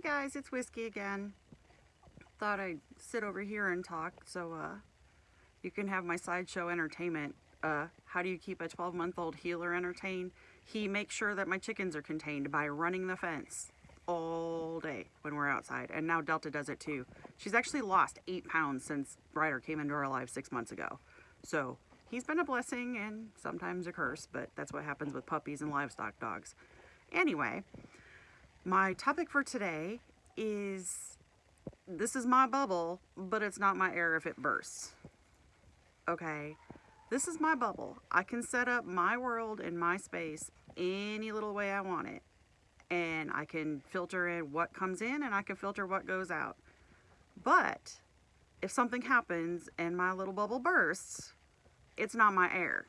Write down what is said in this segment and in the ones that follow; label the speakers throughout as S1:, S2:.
S1: Hey guys, it's Whiskey again. Thought I'd sit over here and talk so uh, you can have my sideshow entertainment. Uh, how do you keep a 12 month old heeler entertained? He makes sure that my chickens are contained by running the fence all day when we're outside. And now Delta does it too. She's actually lost eight pounds since Ryder came into our lives six months ago. So he's been a blessing and sometimes a curse, but that's what happens with puppies and livestock dogs. Anyway, my topic for today is this is my bubble, but it's not my air if it bursts. Okay, this is my bubble. I can set up my world and my space any little way I want it. And I can filter in what comes in and I can filter what goes out. But if something happens and my little bubble bursts, it's not my air.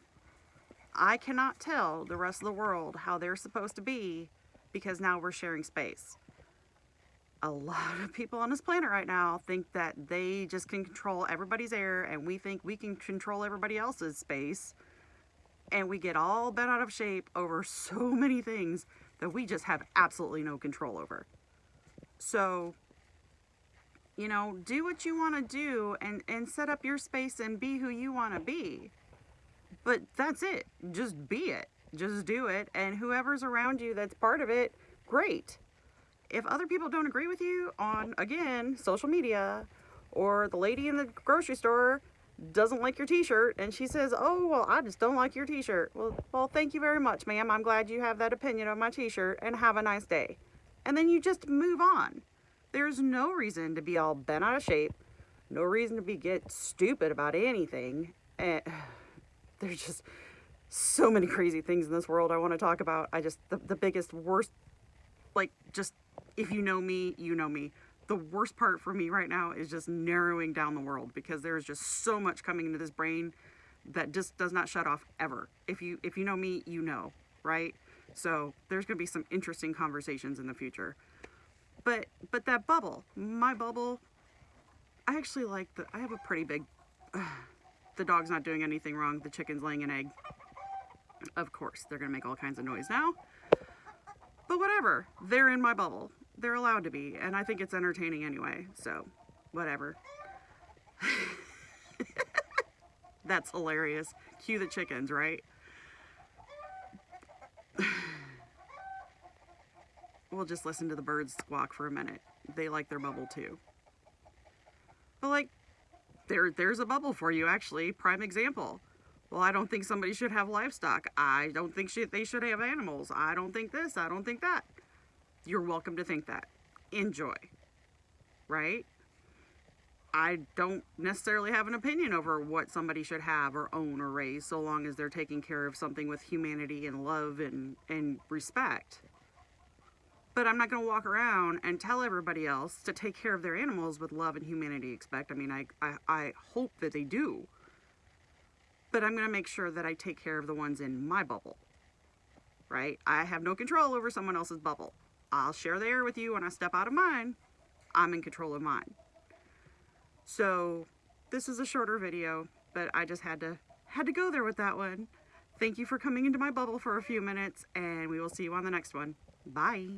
S1: I cannot tell the rest of the world how they're supposed to be because now we're sharing space. A lot of people on this planet right now think that they just can control everybody's air and we think we can control everybody else's space. And we get all bent out of shape over so many things that we just have absolutely no control over. So, you know, do what you want to do and, and set up your space and be who you want to be. But that's it. Just be it. Just do it. And whoever's around you that's part of it, great. If other people don't agree with you on, again, social media, or the lady in the grocery store doesn't like your t-shirt and she says, oh, well, I just don't like your t-shirt. Well, well, thank you very much, ma'am. I'm glad you have that opinion of my t-shirt and have a nice day. And then you just move on. There's no reason to be all bent out of shape. No reason to be get stupid about anything. Eh, and there's just so many crazy things in this world I want to talk about. I just, the, the biggest, worst, like, just, if you know me, you know me. The worst part for me right now is just narrowing down the world because there's just so much coming into this brain that just does not shut off ever. If you, if you know me, you know, right? So there's going to be some interesting conversations in the future. But, but that bubble, my bubble, I actually like the, I have a pretty big, uh, the dog's not doing anything wrong. The chicken's laying an egg. Of course, they're to make all kinds of noise now. But whatever, they're in my bubble. They're allowed to be, and I think it's entertaining anyway, so whatever. That's hilarious. Cue the chickens, right? we'll just listen to the birds squawk for a minute. They like their bubble too. But like, there, there's a bubble for you actually. Prime example. Well, I don't think somebody should have livestock. I don't think they should have animals. I don't think this. I don't think that. You're welcome to think that. Enjoy. Right? I don't necessarily have an opinion over what somebody should have or own or raise so long as they're taking care of something with humanity and love and, and respect. But I'm not going to walk around and tell everybody else to take care of their animals with love and humanity expect. I mean, I, I, I hope that they do but I'm going to make sure that I take care of the ones in my bubble, right? I have no control over someone else's bubble. I'll share the air with you when I step out of mine. I'm in control of mine. So this is a shorter video, but I just had to had to go there with that one. Thank you for coming into my bubble for a few minutes, and we will see you on the next one. Bye.